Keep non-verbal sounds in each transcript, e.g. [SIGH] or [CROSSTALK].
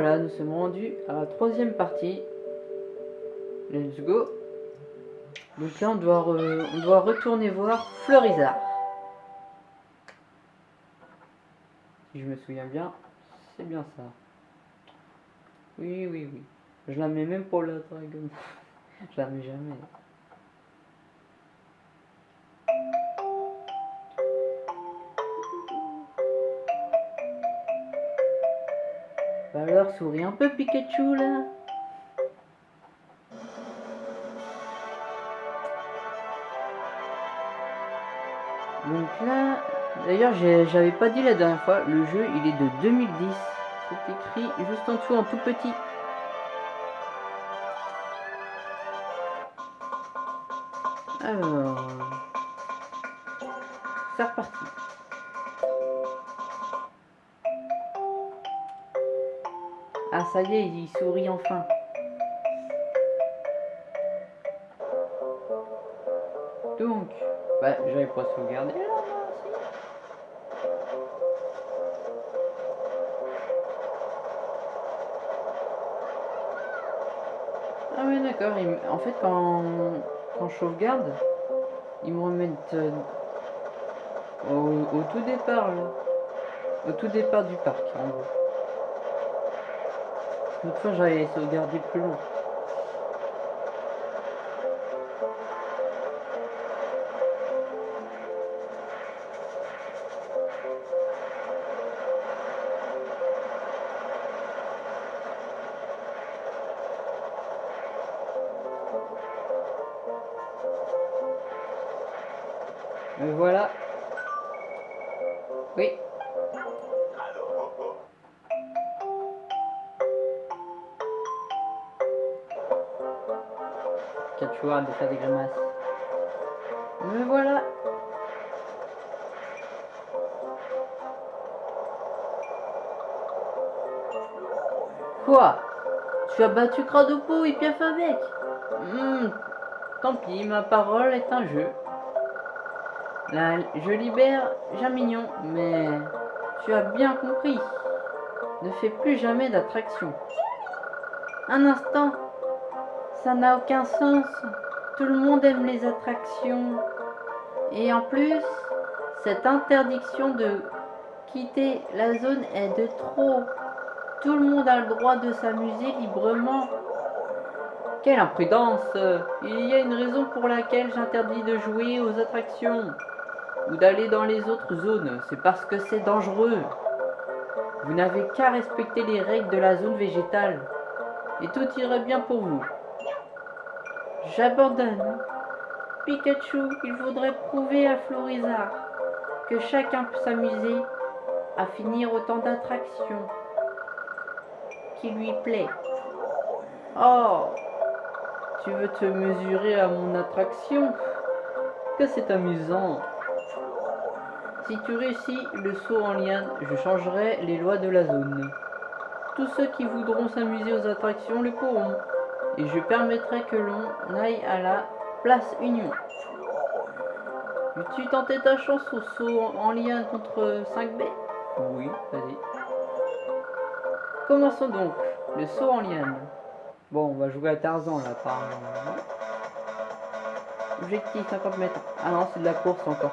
Donc nous sommes rendus à la troisième partie. Let's go. Donc là on doit, on doit retourner voir Fleurizard. Si je me souviens bien, c'est bien ça. Oui, oui, oui. Je la mets même pour la dragon. je la mets jamais. Alors, souris un peu Pikachu là. Donc là, d'ailleurs, j'avais pas dit la dernière fois, le jeu il est de 2010. C'est écrit juste en dessous en tout petit. Alors, c'est reparti. Ah ça y est, il sourit enfin. Donc, bah j'avais pas sauvegardé là. Ah oui d'accord, me- en fait quand, quand je sauvegarde, ils me remettent euh, au, au tout départ là. Au tout départ du parc en gros. Fois j'avais sauvegardé plus long. De faire des grimaces. Me voilà. Quoi? Tu as battu Cradopo et Piaf avec? Hmm, Tant pis, ma parole est un jeu. Là, je libère Jamignon, mais tu as bien compris. Ne fais plus jamais d'attraction. Un instant, ça n'a aucun sens. Tout le monde aime les attractions. Et en plus, cette interdiction de quitter la zone est de trop. Tout le monde a le droit de s'amuser librement. Quelle imprudence Il y a une raison pour laquelle j'interdis de jouer aux attractions ou d'aller dans les autres zones. C'est parce que c'est dangereux. Vous n'avez qu'à respecter les règles de la zone végétale. Et tout irait bien pour vous. J'abandonne. Pikachu, il faudrait prouver à Florizard que chacun peut s'amuser à finir autant d'attractions qui lui plaît. Oh, tu veux te mesurer à mon attraction? Que c'est amusant. Si tu réussis le saut en liane, je changerai les lois de la zone. Tous ceux qui voudront s'amuser aux attractions le pourront. Et je permettrai que l'on aille à la place Union. Veux-tu tenter ta chance au saut en liane contre 5B Oui, vas-y. Commençons donc. Le saut en liane. Bon, on va jouer à Tarzan là, apparemment. Objectif 50 mètres. Ah non, c'est de la course encore.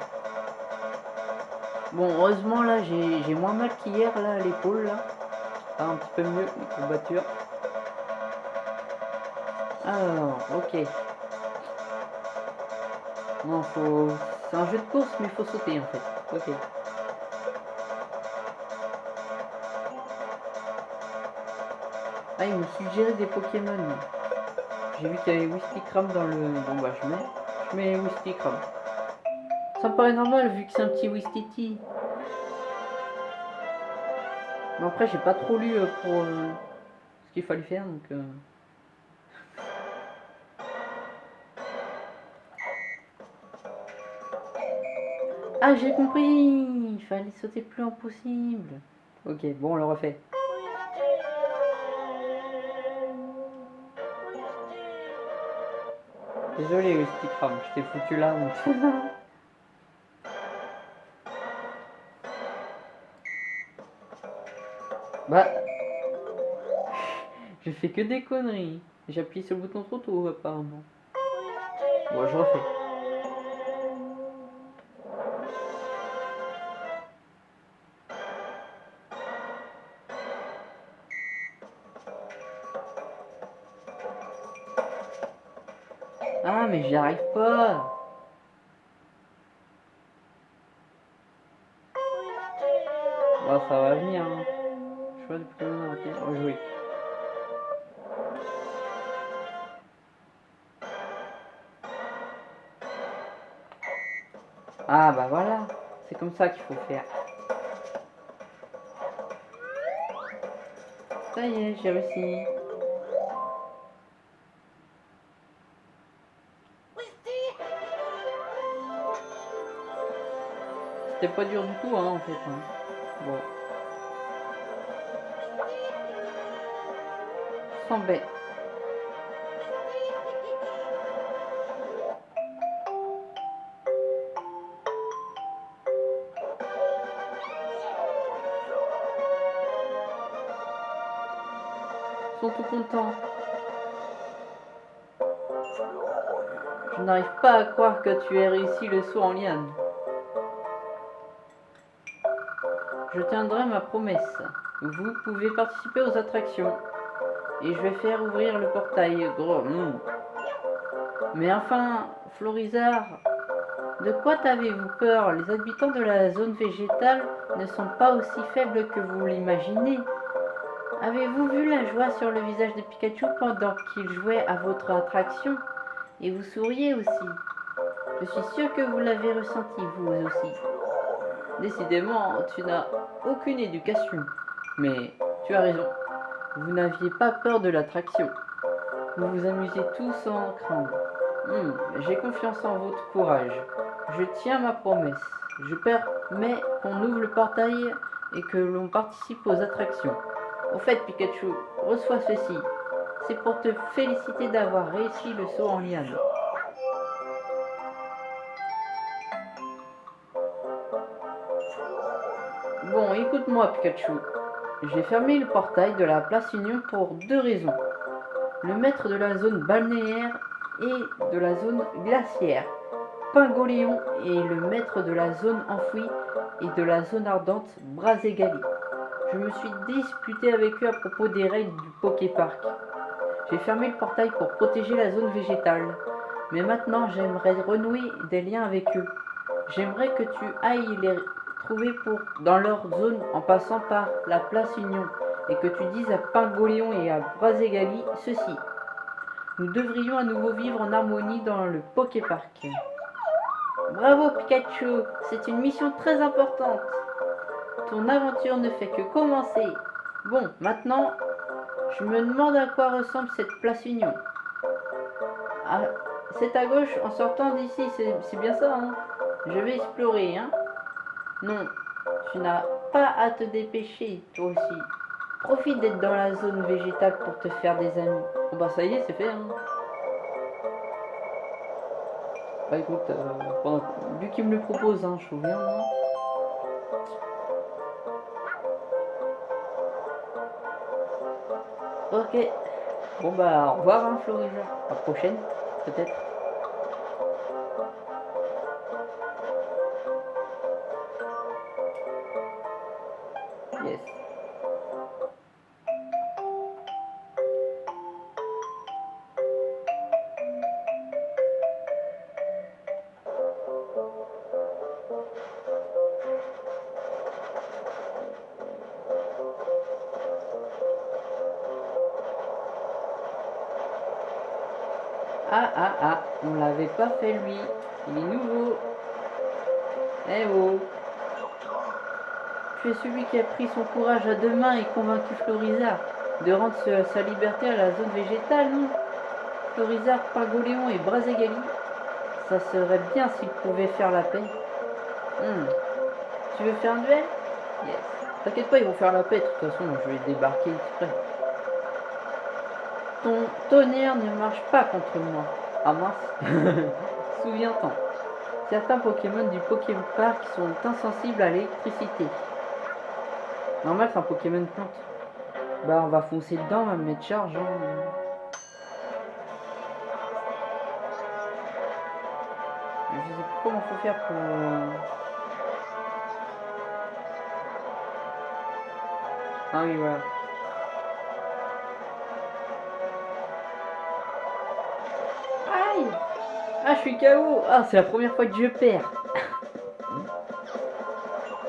Bon, heureusement là, j'ai moins mal qu'hier là à l'épaule là. Ah, un petit peu mieux les courbatures. Alors, ok. Non, faut. C'est un jeu de course, mais il faut sauter en fait. Ok. Ah, il me suggérait des Pokémon. J'ai vu qu'il y avait Wistikram dans le. Bon bah je mets. Je mets. Ça me paraît normal vu que c'est un petit Wistiti. Mais après j'ai pas trop lu euh, pour euh, ce qu'il fallait faire donc. Ah j'ai compris Il fallait sauter plus en possible. Ok, bon on le refait. Désolé Wistikram, je t'ai foutu là. [LAUGHS] bah, J'ai fait que des conneries. J'ai appuyé sur le bouton trop tôt, apparemment. Bon, je refais. J'y arrive pas. Bon, ça va venir. Hein. Choix de plus arrêter. Rejouer. Ah bah voilà, c'est comme ça qu'il faut faire. Ça y est, j'ai réussi. C'était pas dur du tout, hein, en fait. Hein. Bon. Sans bête. sont tout contents. Je n'arrive pas à croire que tu aies réussi le saut en liane. Tiendrai ma promesse. Vous pouvez participer aux attractions. Et je vais faire ouvrir le portail. Gros. Hmm. Mais enfin, Florizard, de quoi t'avez-vous peur? Les habitants de la zone végétale ne sont pas aussi faibles que vous l'imaginez. Avez-vous vu la joie sur le visage de Pikachu pendant qu'il jouait à votre attraction? Et vous souriez aussi. Je suis sûr que vous l'avez ressenti vous aussi. Décidément, tu n'as aucune éducation. Mais tu as raison. Vous n'aviez pas peur de l'attraction. Vous vous amusez tous sans craindre. Hmm, j'ai confiance en votre courage. Je tiens ma promesse. Je permets qu'on ouvre le portail et que l'on participe aux attractions. Au fait, Pikachu, reçois ceci. C'est pour te féliciter d'avoir réussi le saut en liane. Écoute-moi Pikachu. J'ai fermé le portail de la place Union pour deux raisons. Le maître de la zone balnéaire et de la zone glaciaire, Pingoléon, et le maître de la zone enfouie et de la zone ardente, Braségali. Je me suis disputé avec eux à propos des règles du Poképark. J'ai fermé le portail pour protéger la zone végétale. Mais maintenant, j'aimerais renouer des liens avec eux. J'aimerais que tu ailles les trouver pour, dans leur zone en passant par la place Union et que tu dises à Pingoléon et à Braségali ceci. Nous devrions à nouveau vivre en harmonie dans le Poképark. Bravo Pikachu, c'est une mission très importante. Ton aventure ne fait que commencer. Bon, maintenant, je me demande à quoi ressemble cette place Union. Ah, c'est à gauche en sortant d'ici, c'est bien ça, hein? Je vais explorer, hein Non, tu n'as pas à te dépêcher, toi aussi. Profite d'être dans la zone végétale pour te faire des amis. Bon bah ça y est, c'est fait, hein Bah écoute, euh, vu qu'il me le propose, hein, je suis bien, hein Ok. Bon bah au revoir hein. À la prochaine, peut-être. Celui qui a pris son courage à deux mains et convaincu Florizard de rendre sa liberté à la zone végétale, non Florizard, Pagoléon et Braségali Ça serait bien s'ils pouvaient faire la paix. Hmm. Tu veux faire un duel? Yes. T'inquiète pas, ils vont faire la paix. De toute façon, je vais débarquer exprès. Ton tonnerre ne marche pas contre moi. Ah mince. [LAUGHS] Souviens-t'en. Certains Pokémon du Pokémon Park sont insensibles à l'électricité. Normal, c'est un Pokémon plante. Bah on va foncer dedans, on va mettre charge. Hein. Je sais pas comment faut faire pour... Ah oui voilà. Aïe Ah je suis KO Ah c'est la première fois que je perds [LAUGHS]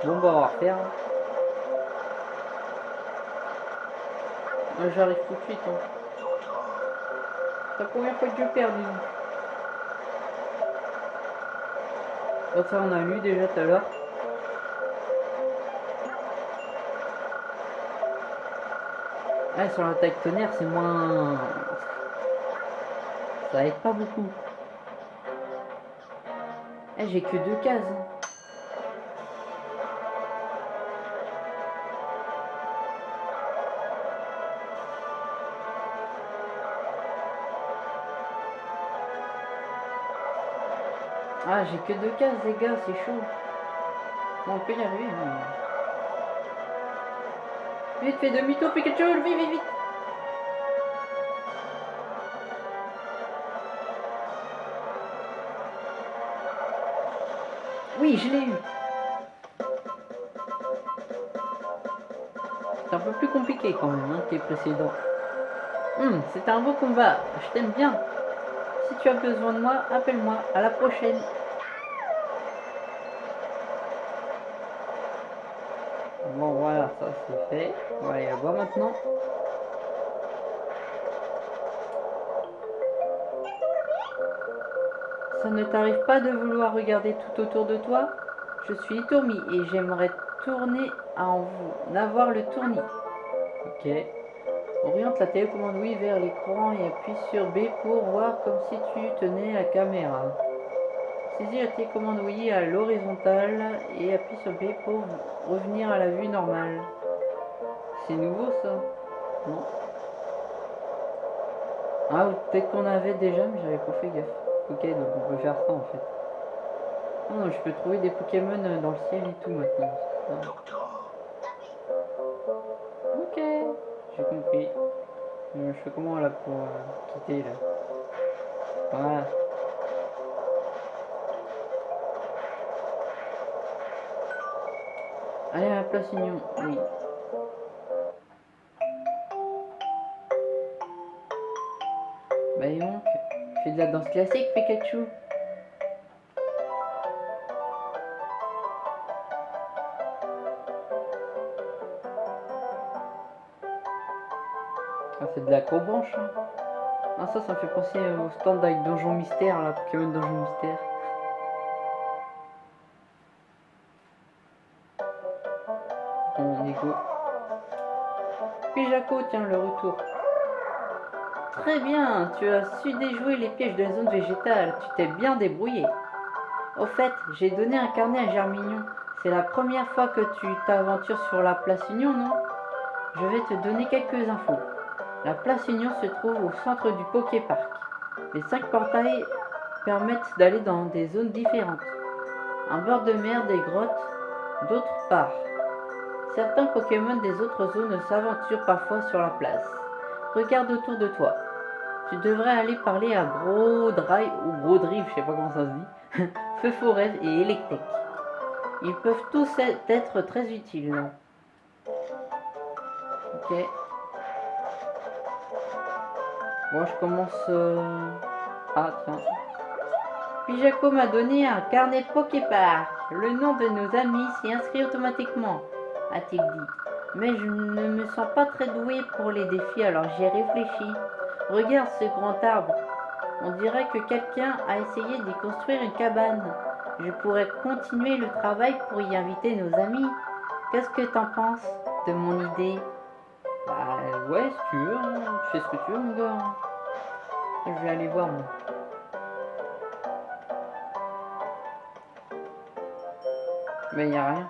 Bon bah on va refaire. J'arrive tout de suite. Hein. C'est la première fois que je perds, disons. Oh, ça, on a lu déjà tout à l'heure. Ah, sur l'attaque tonnerre, c'est moins... Ça aide pas beaucoup. Eh, j'ai que deux cases. Hein. Ah, j'ai que deux cases, les gars, c'est chaud. Bon, on peut y arriver. Hein. Vite, fais demi-tour, Pikachu, vite, vite, vite. Oui, je l'ai eu. C'est un peu plus compliqué quand même hein, que les précédents. Hum, c'est un beau combat. Je t'aime bien. Tu as besoin de moi, appelle-moi. À la prochaine. Bon, voilà, ça c'est fait. On va aller la maintenant. Ça ne t'arrive pas de vouloir regarder tout autour de toi? Je suis Itomi et j'aimerais tourner en vous avoir le tournis. Ok. Oriente la télécommande oui vers l'écran et appuie sur B pour voir comme si tu tenais la caméra. Saisis la télécommande oui à l'horizontale et appuie sur B pour revenir à la vue normale. C'est nouveau ça? Non Ah, peut-être qu'on avait déjà, mais j'avais pas fait gaffe. Ok, donc on peut faire ça en fait. Non, je peux trouver des Pokémon dans le ciel et tout maintenant. J'ai compris. Euh, je fais comment là pour quitter là Voilà. Allez à la place Union, oui. Bah donc, fais de la danse classique Pikachu. C'est de la cobranche. Hein. Ah, ça, ça me fait penser au stand avec Donjon Mystère, là, Pokémon Donjon Mystère. Bon, Nico. Puis Jaco, tiens, le retour. Très bien, tu as su déjouer les pièges de la zone végétale. Tu t'es bien débrouillé. Au fait, j'ai donné un carnet à Germignon. C'est la première fois que tu t'aventures sur la place Union, non? Je vais te donner quelques infos. La place Union se trouve au centre du Poké Park. Les cinq portails permettent d'aller dans des zones différentes. Un bord de mer, des grottes, d'autres part. Certains Pokémon des autres zones s'aventurent parfois sur la place. Regarde autour de toi. Tu devrais aller parler à Gros Drive ou Gros Drive, je sais pas comment ça se dit. [LAUGHS] Feu Forêt et Electek. Ils peuvent tous être très utiles. Ok. Moi, je commence... Euh, ah, tiens. Puis m'a donné un carnet Poképark. Le nom de nos amis s'y inscrit automatiquement, a-t-il dit. Mais je ne me sens pas très doué pour les défis, alors j'ai réfléchi. Regarde ce grand arbre. On dirait que quelqu'un a essayé d'y construire une cabane. Je pourrais continuer le travail pour y inviter nos amis. Qu'est-ce que t'en penses de mon idée? Bah ouais, si tu veux, hein. tu fais ce que tu veux, mon gars. Je vais aller voir, moi. Mais n'y a rien.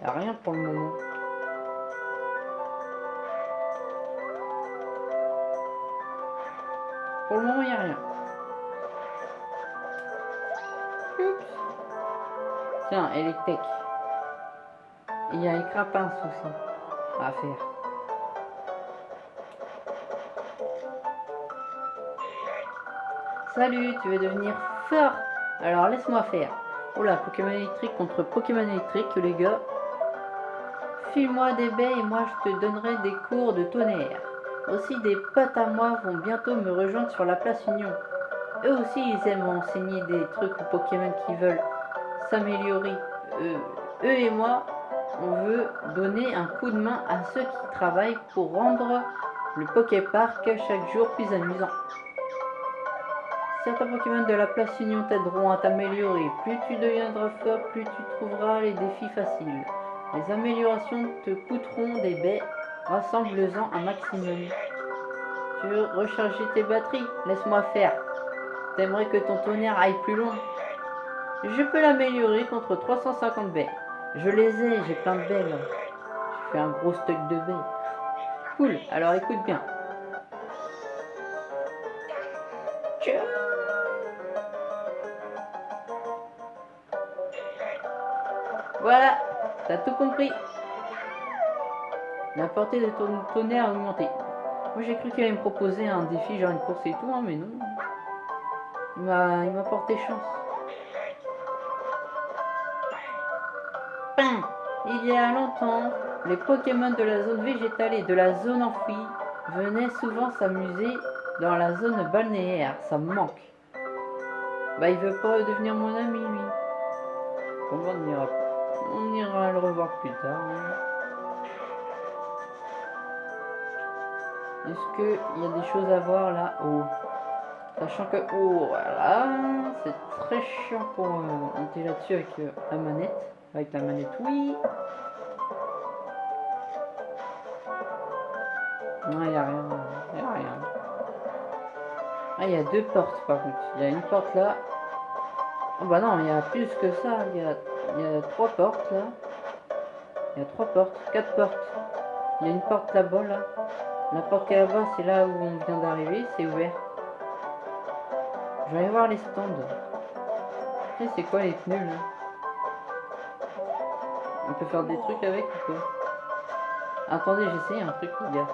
N'y a rien pour le moment. Pour le moment, n'y a rien. Oups. Tiens, Electek. Il y a les crapins aussi à faire. Salut, tu veux devenir fort? Alors laisse-moi faire. Oula, Pokémon électrique contre Pokémon électrique, les gars. File-moi des baies et moi je te donnerai des cours de tonnerre. Aussi des potes à moi vont bientôt me rejoindre sur la place Union. Eux aussi ils aiment enseigner des trucs aux Pokémon qui veulent s'améliorer. Euh, eux et moi, on veut donner un coup de main à ceux qui travaillent pour rendre le Poképark chaque jour plus amusant. Certains Pokémon de la place Union t'aideront à t'améliorer. Plus tu deviendras fort, plus tu trouveras les défis faciles. Les améliorations te coûteront des baies. Rassemble-en un maximum. Tu veux recharger tes batteries? Laisse-moi faire. T'aimerais que ton tonnerre aille plus loin? Je peux l'améliorer contre 350 baies. Je les ai, j'ai plein de baies là. Je fais un gros stock de baies. Cool, alors écoute bien. Voilà, t'as tout compris. La portée de ton tonnerre a augmenté. Moi j'ai cru qu'il allait me proposer un défi, genre une course et tout, hein, mais non. Il m'a porté chance. Il y a longtemps, les Pokémon de la zone végétale et de la zone enfouie venaient souvent s'amuser dans la zone balnéaire. Ça me manque. Bah, il veut pas devenir mon ami, lui. Comment on ira On ira le revoir plus tard. Hein. Est-ce qu'il y a des choses à voir là-haut Sachant que, oh, voilà, c'est très chiant pour euh, monter là-dessus avec euh, la manette. Avec la manette, oui. Non, il n'y a rien. Il a rien. Ah, il y a deux portes par contre. Il y a une porte là. Oh bah non, il y a plus que ça. Il y a, il y a trois portes là. Il y a trois portes, quatre portes. Il y a une porte là-bas là. La porte est là-bas, c'est là où on vient d'arriver. C'est ouvert. Je vais aller voir les stands. C'est quoi les pneus là? On peut faire des trucs avec ou quoi Attendez, j'essaie un truc les gars.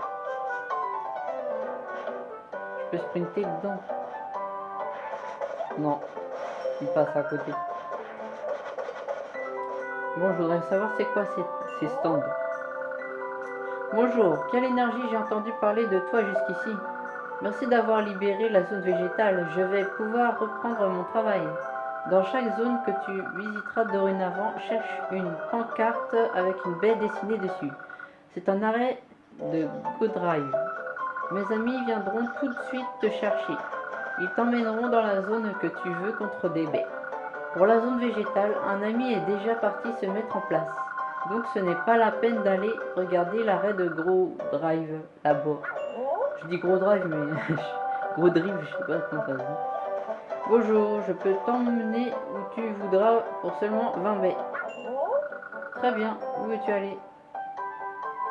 Je peux sprinter dedans. Non. Il passe à côté. Bon, je voudrais savoir c'est quoi ces, stands. Bonjour, quelle énergie j'ai entendu parler de toi jusqu'ici. Merci d'avoir libéré la zone végétale. Je vais pouvoir reprendre mon travail. Dans chaque zone que tu visiteras dorénavant, cherche une pancarte avec une baie dessinée dessus. C'est un arrêt de Go Drive. Mes amis viendront tout de suite te chercher. Ils t'emmèneront dans la zone que tu veux contre des baies. Pour la zone végétale, un ami est déjà parti se mettre en place. Donc ce n'est pas la peine d'aller regarder l'arrêt de Gros Drive là-bas. Je dis Gros Drive, mais [LAUGHS] Gros Drive, je sais pas comment ça se dit. Bonjour, je peux t'emmener où tu voudras pour seulement 20 baies. Très bien, où veux-tu aller?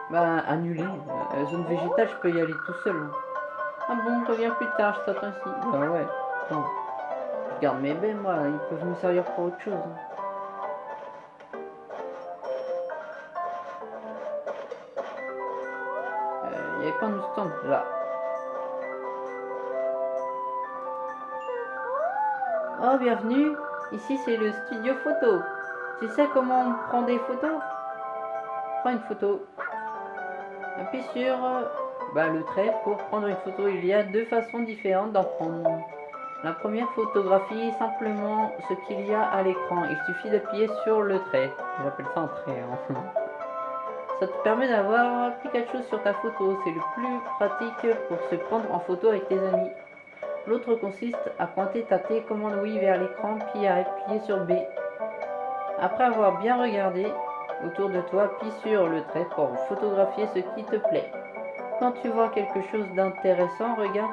Bah, annuler. Euh, zone végétale, je peux y aller tout seul. Hein. Ah bon, reviens plus tard, je t'attends ici. Bah ouais. Bon. Garde mes baies, moi. Ils peuvent me servir pour autre chose. Hein. Euh, il y avait pas de stand là. Oh, bienvenue. Ici, c'est le studio photo. Tu sais comment on prend des photos? Prends une photo. Appuie sur bah, le trait pour prendre une photo. Il y a deux façons différentes d'en prendre. La première photographie simplement ce qu'il y a à l'écran. Il suffit d'appuyer sur le trait. J'appelle ça un trait. Hein. Ça te permet d'avoir chose sur ta photo. C'est le plus pratique pour se prendre en photo avec tes amis. L'autre consiste à pointer ta télécommande oui vers l'écran puis à appuyer sur B. Après avoir bien regardé, autour de toi, puis sur le trait pour photographier ce qui te plaît. Quand tu vois quelque chose d'intéressant, regarde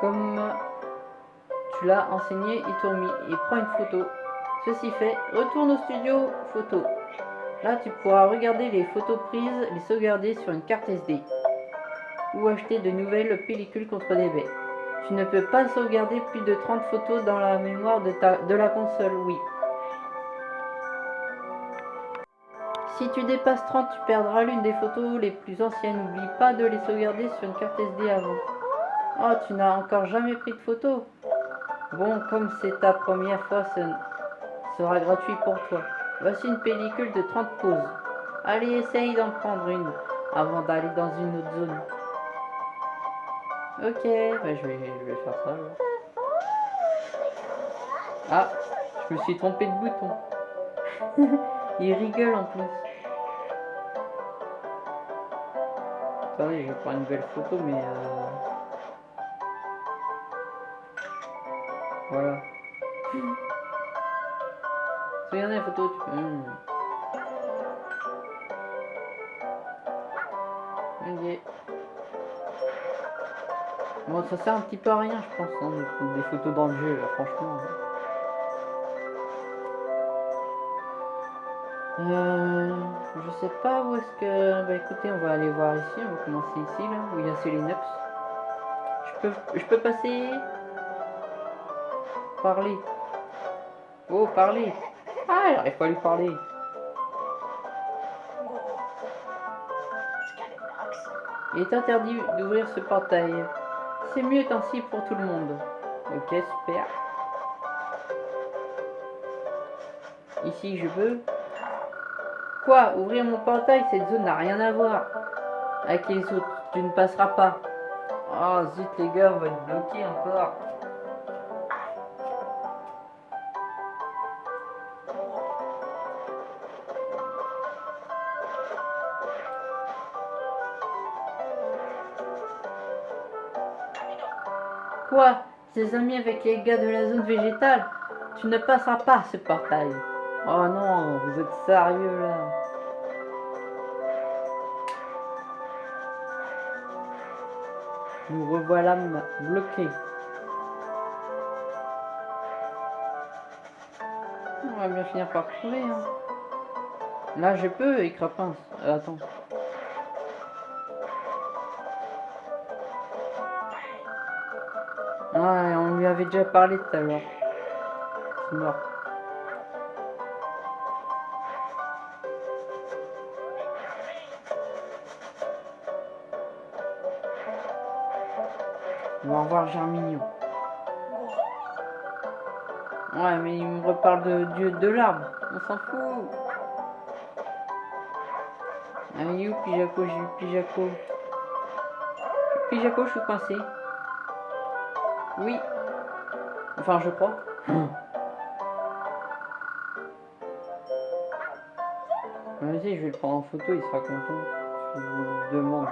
comme tu l'as enseigné Iturmi et prends une photo. Ceci fait, retourne au studio photo. Là, tu pourras regarder les photos prises, les sauvegarder sur une carte SD ou acheter de nouvelles pellicules contre des baies. Tu ne peux pas sauvegarder plus de 30 photos dans la mémoire de, la console, oui. Si tu dépasses 30, tu perdras l'une des photos les plus anciennes. N'oublie pas de les sauvegarder sur une carte SD avant. Oh, tu n'as encore jamais pris de photo Bon, comme c'est ta première fois, ce sera gratuit pour toi. Voici une pellicule de 30 poses. Allez, essaye d'en prendre une avant d'aller dans une autre zone. Ok, bah je, vais, faire ça. alors. Ah, je me suis trompé de bouton. [LAUGHS] Il rigole en plus. Attendez, je vais prendre une nouvelle photo, mais... Euh... Voilà. Regardez la photo, tu. Hmm. Ok. Bon, ça sert un petit peu à rien, je pense, hein, des photos dans le jeu, là, franchement. Euh, je sais pas où est-ce que... Bah écoutez, on va aller voir ici, on va commencer ici, là, où il y a Selenox. Je peux, je peux passer... Parler. Oh, parler. Ah, j'arrive pas lui parler. Il est interdit d'ouvrir ce portail. C'est mieux ainsi pour tout le monde. Ok, super. Ici, je veux. Quoi? Ouvrir mon portail Cette zone n'a rien à voir avec les autres. Tu ne passeras pas. Oh, zut, les gars, on va être bloqués encore. Quoi Tes amis avec les gars de la zone végétale? Tu ne passeras pas ce portail. Oh non, vous êtes sérieux là Nous revoilà bloqués. On va bien finir par trouver. Hein. Là, je peux, écrapin. Euh, attends. Lui avait déjà parlé tout à l'heure. C'est mort. On va revoir Germignon. Ouais, mais il me reparle de, de, de l'arbre. On s'en fout. Ah, you, Pijaco, j'ai eu Pijaco. Pijaco, je suis coincé. Oui. Enfin, je crois. Vas-y, je vais le prendre en photo, il sera content. Je vous demande.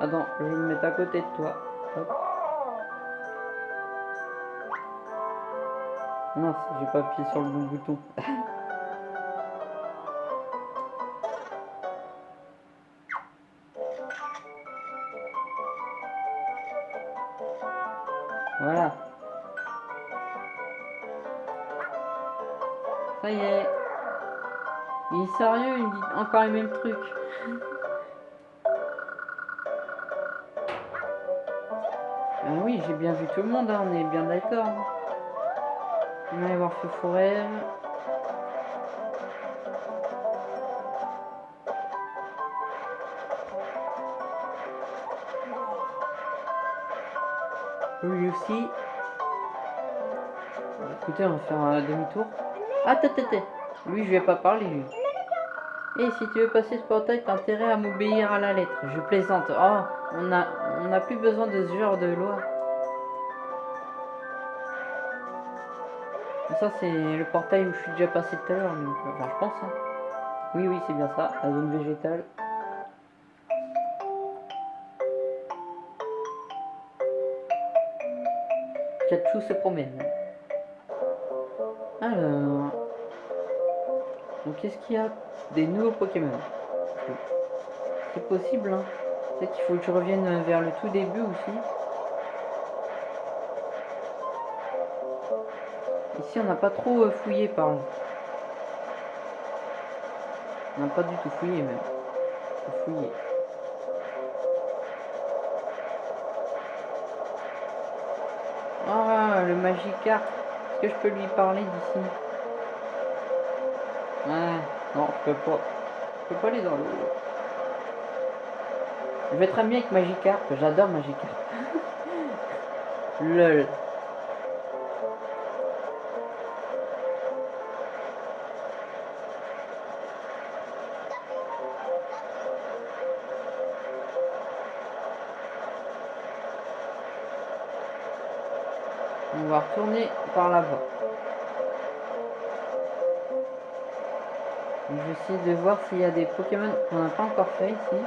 Attends, je vais me mettre à côté de toi. Non, j'ai pas appuyé sur le bon bouton. [LAUGHS] Voilà. Ça y est. Il est sérieux, il dit encore les mêmes trucs. Ah oui, j'ai bien vu tout le monde, hein, on est bien d'accord. On va aller voir Feu Forêt. Écoutez, on va faire un demi-tour. Ah, attends. Lui, je vais pas parler, lui. Et si tu veux passer ce portail, t'as intérêt à m'obéir à la lettre. Je plaisante. Oh, on a, on n'a plus besoin de ce genre de loi. Ça, c'est le portail où je suis déjà passé tout à l'heure. je pense. hein. Oui, oui, c'est bien ça. La zone végétale. Se promène. Alors. Donc, qu'est-ce qu'il y a Des nouveaux Pokémon? C'est possible, hein. Peut-être qu'il faut que je revienne vers le tout début aussi. Ici, on n'a pas trop euh, fouillé par. On n'a pas du tout fouillé même. Faut le Magikarp. Est-ce que je peux lui parler d'ici? Ouais, non, je peux pas. Je peux pas aller dans l'eau. Je vais très bien avec Magikarp, j'adore Magikarp. [LAUGHS] Lol. Retourner par là-bas. Je vais essayer de voir s'il y a des Pokémon qu'on n'a pas encore fait ici.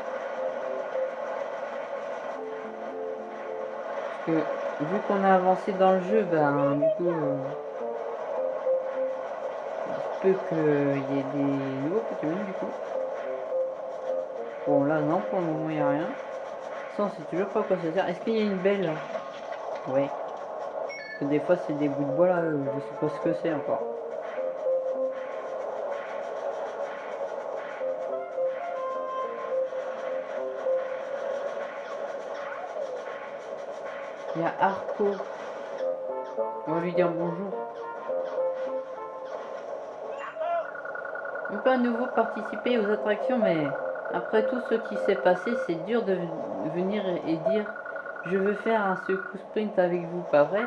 Parce que vu qu'on a avancé dans le jeu, ben du coup, euh, il peut qu'il y ait des nouveaux Pokémon du coup. Bon là non, pour le moment il n'y a rien. Sans, c'est toujours pas quoi ça sert. Est-ce qu'il y a une belle Ouais. Que des fois c'est des bouts de bois là, euh, je sais pas ce que c'est encore. Il y a Arco. On va lui dire bonjour. On peut à nouveau participer aux attractions, mais après tout ce qui s'est passé, c'est dur de venir et dire je veux faire un secours sprint avec vous, pas vrai?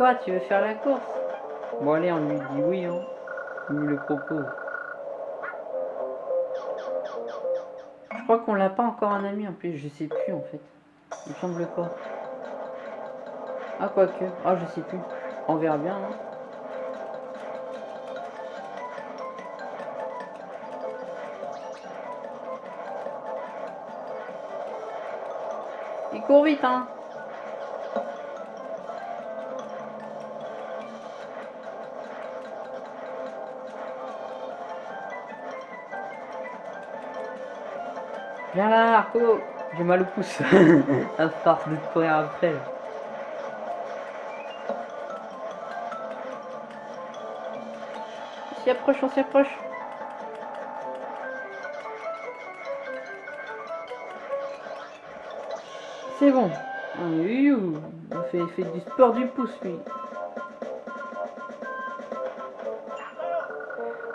Quoi, tu veux faire la course? Bon allez, on lui dit oui, hein. On lui le propose. Je crois qu'on l'a pas encore un ami en plus, je sais plus en fait. Il me semble pas. Ah, quoique. Ah, je sais plus. On verra bien. Hein. Il court vite, hein. Viens là, Arco J'ai mal au pouce. [LAUGHS] à force de courir après. On s'y approche, on s'y approche. C'est bon. On fait, fait du sport du pouce, lui.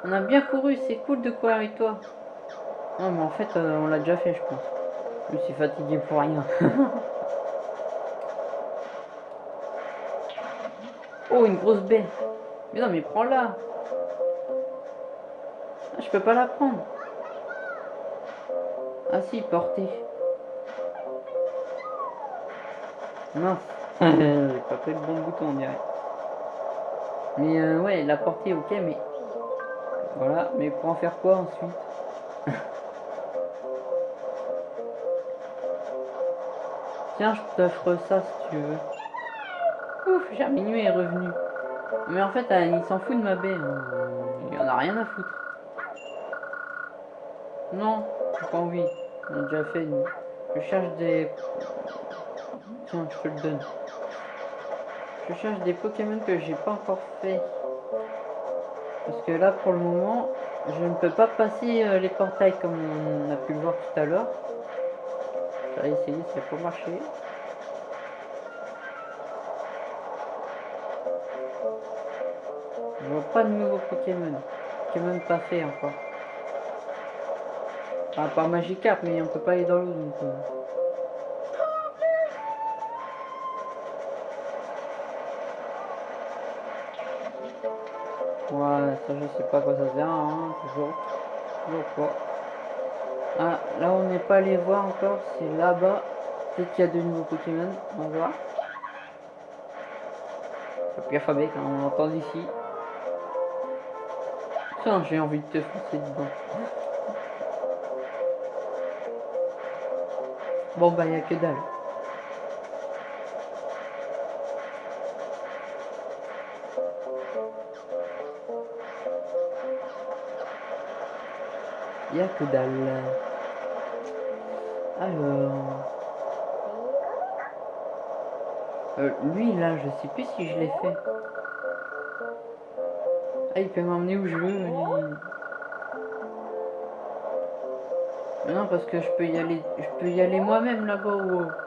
On a bien couru, c'est cool de courir avec toi. Non, mais en fait, euh, on l'a déjà fait, je pense. Je suis fatigué pour rien. [LAUGHS] oh, une grosse baie. Mais non, mais prends-la. Ah, je peux pas la prendre. Ah si, portée. Mince. [LAUGHS] J'ai pas fait le bon bouton, on dirait. Mais euh, ouais, la portée, ok, mais... Voilà, mais pour en faire quoi ensuite? Tiens, je t'offre ça si tu veux. Ouf, Germinou est revenu. Mais en fait, il s'en fout de ma baie. Il en a rien à foutre. Non, j'ai pas envie. On a déjà fait. Je cherche des... Tiens, je te le donne. Je cherche des Pokémon que j'ai pas encore fait. Parce que là, pour le moment, je ne peux pas passer euh, les portails comme on a pu le voir tout à l'heure. J'ai essayé, ça pas. Je vois pas de nouveaux Pokémon. Pokémon pas fait encore. Ah, pas Magikarp, mais on peut pas aller dans l'eau donc. Euh. Ouais, ça je sais pas quoi ça sert, hein, toujours. Pas. Ah, là on n'est pas allé voir encore, c'est là-bas. Peut-être qu'il y a de nouveaux Pokémon, on va voir. Pierre Fabrique, hein, on l'entend d'ici. Tiens, j'ai envie de te foncer dedans. Bon bah y'a que dalle. Y'a que dalle. Alors... Euh, lui là, je sais plus si je l'ai fait. Ah, il peut m'emmener où je veux. Non, parce que je peux y aller, je peux y aller moi-même là-bas.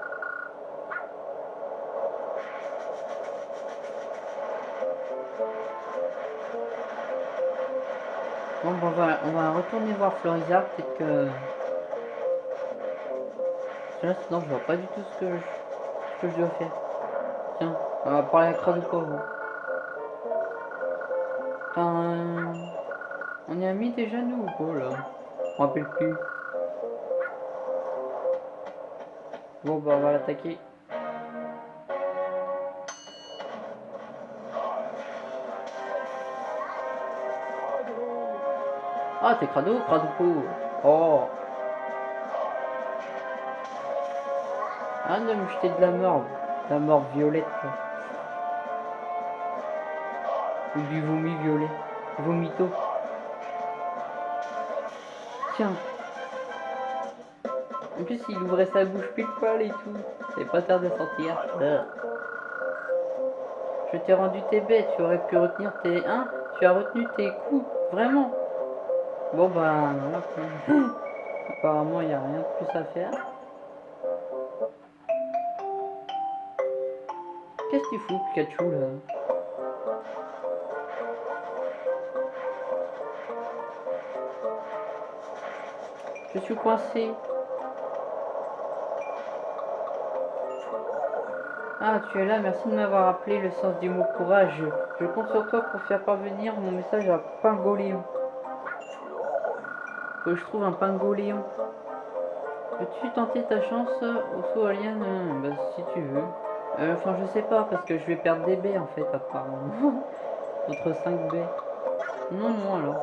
On va retourner voir Florizard, peut-être que... Là, sinon, je vois pas du tout ce que je, dois faire. Tiens, on va parler à Crado euh, on y a mis déjà nous ou pas là? Je rappelle plus. Bon bah on va l'attaquer. Ah t'es crado, crado pauvre. Oh Ah de me de la mort. La mort violette. du vomi violet. Vomito. Tiens. En plus, il ouvrait sa bouche pile poil et tout. C'est pas tard de sortir. Je t'ai rendu tes bêtes. Tu aurais pu retenir tes... Hein Tu as retenu tes coups. Vraiment. Bon bah... voilà. [LAUGHS] Apparemment, il n'y a rien de plus à faire. Qu'est-ce que tu Pikachu, là? Je suis coincé. Ah, tu es là, merci de m'avoir appelé le sens du mot courage. Je compte sur toi pour faire parvenir mon message à Pingoléon. Je trouve un Pingoléon. Peux-tu tenter ta chance au saut alien si tu veux. Euh, Enfin, je sais pas, parce que je vais perdre des baies en fait, apparemment. [LAUGHS] Contre 5 baies. Non, non, alors.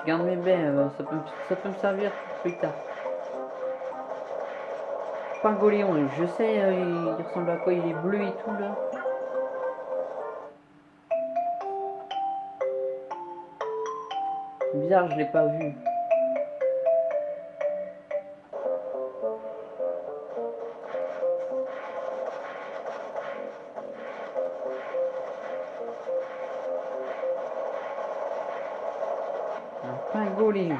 Je garde mes baies, euh, ça, peut, ça peut me servir plus tard. Pingoléon, je sais, euh, il ressemble à quoi Il est bleu et tout là. Bizarre, je l'ai pas vu. Un pingoléon.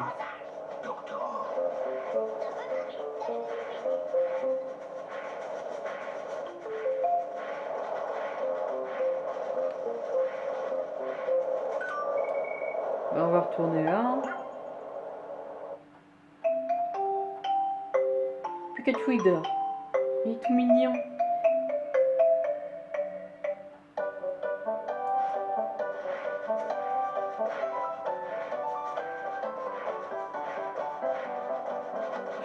Ben, on va retourner il est tout mignon.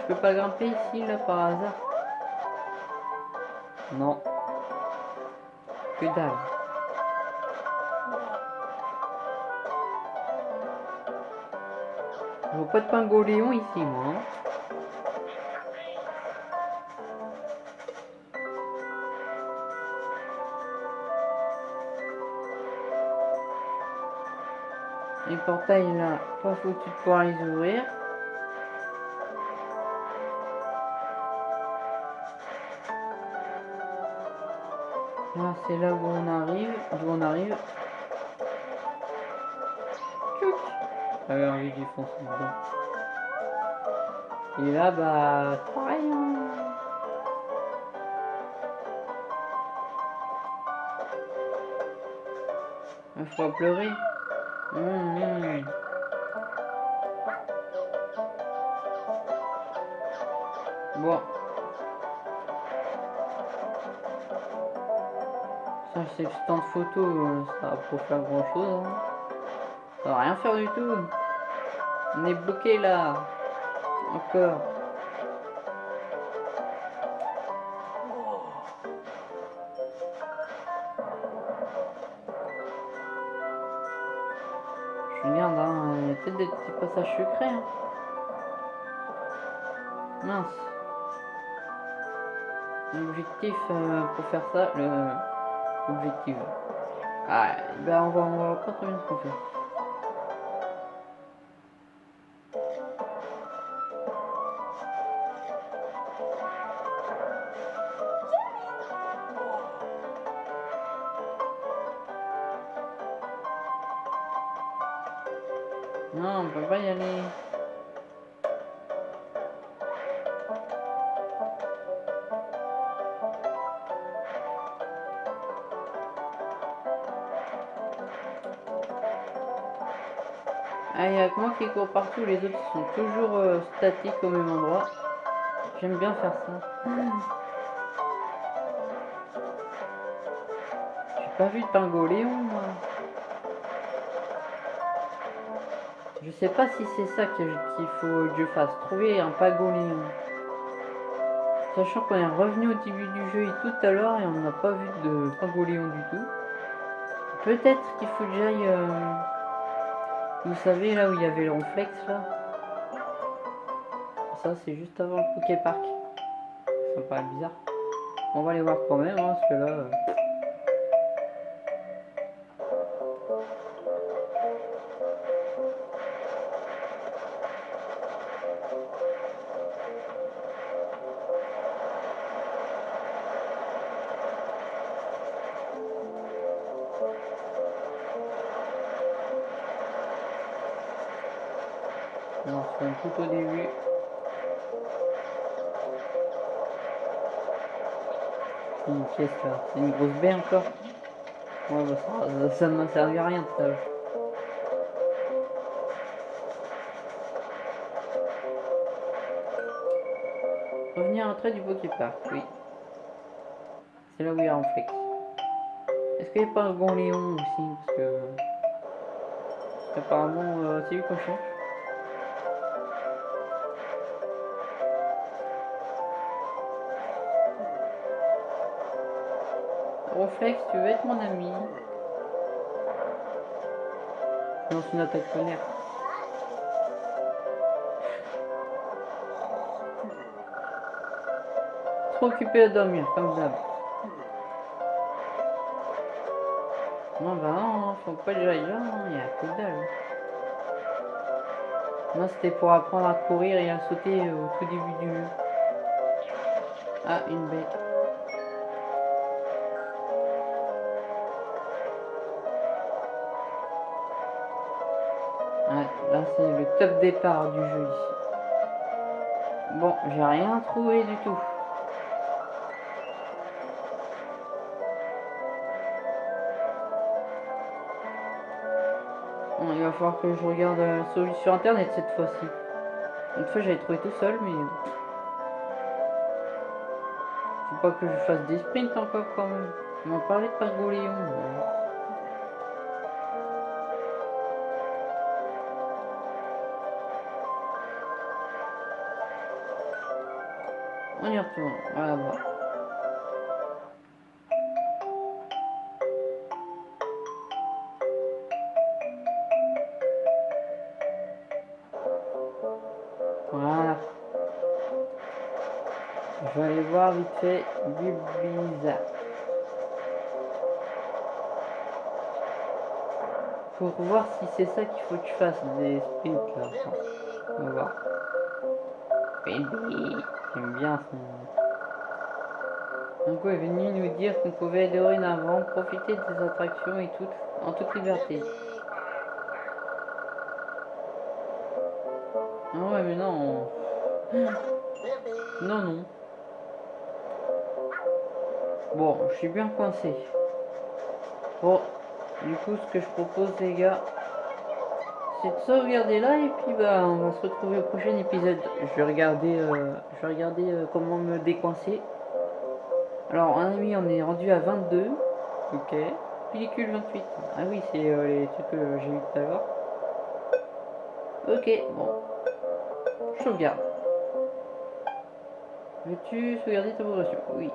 Je peux pas grimper ici là par hasard. Non. Que dalle. Je vois pas de pingoléon ici, moi. hein. Portails là, pas foutu de pouvoir les ouvrir. Là, c'est là où on arrive, d'où on arrive. J'avais envie d'y foncer dedans. Et là, bah, pareil. hein. Il faut pleurer. Hum, hum. Bon. Ça, c'est le stand photo, euh, ça va pas faire grand chose. Ça va rien faire du tout. On est bloqué là. Encore. Passages secrets. hein. Mince. L'objectif euh, pour faire ça, le objectif. Ah, ben on va, on va trop bien ce qu'on fait. Non, on peut pas y aller. Ah, il y a que moi qui cours partout, les autres sont toujours euh, statiques au même endroit. J'aime bien faire ça. J'ai pas vu de pingoléon, moi. Je sais pas si c'est ça qu'il faut que je fasse. Trouver un pagoléon. Sachant qu'on est revenu au début du jeu et tout à l'heure et on n'a pas vu de pagoléon du tout. Peut-être qu'il faut que j'aille... Euh, vous savez là où il y avait le réflexe là Ça c'est juste avant le Poké Park. Ça me paraît bizarre. On va aller voir quand même hein, parce que là... Euh, Tout au début. Une pièce là. C'est une grosse baie encore. Bah, ça, ça, ne m'a servi à rien tout à l'heure. Revenir à l'entrée du Park, oui. C'est là où il y a un flex. Est-ce qu'il n'y a pas un bon Léon aussi Parce que. Apparemment, euh, c'est lui qu'on change. Reflex, tu veux être mon ami Non, c'est une attaque tonnerre. Trop occupé à dormir, comme d'hab. Non, bah non, faut pas que j'aille là, il y a que dalle. Moi, c'était pour apprendre à courir et à sauter au tout début du jeu. Ah, une bête. C'est le top départ du jeu ici. Bon, j'ai rien trouvé du tout. Bon, il va falloir que je regarde la solution sur internet cette fois-ci. Une fois j'avais trouvé tout seul, mais... Faut pas que je fasse des sprints encore quand même. On m'a parlé de Pagoléon. Voilà. Je vais aller voir vite fait Bibliza. Pour voir si c'est ça qu'il faut que tu fasses des sprints là. On va voir. J'aime bien son... Uncle est venu nous dire qu'on pouvait dorénavant profiter des attractions et tout, en toute liberté. Ah ouais mais non. Non non. Bon, je suis bien coincé. Bon, du coup ce que je propose les gars, c'est de sauvegarder là et puis bah on va se retrouver au prochain épisode. Je vais regarder, euh, je vais regarder euh, comment me décoincer. Alors un ami on est rendu à 22. Ok. Pellicule 28. Ah oui c'est euh, les trucs que j'ai eu tout à l'heure. Ok bon. Je sauvegarde. Veux-tu sauvegarder ta progression? Oui.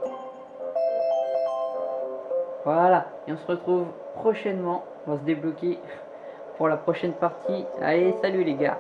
Voilà. Et on se retrouve prochainement. On va se débloquer pour la prochaine partie. Allez, salut les gars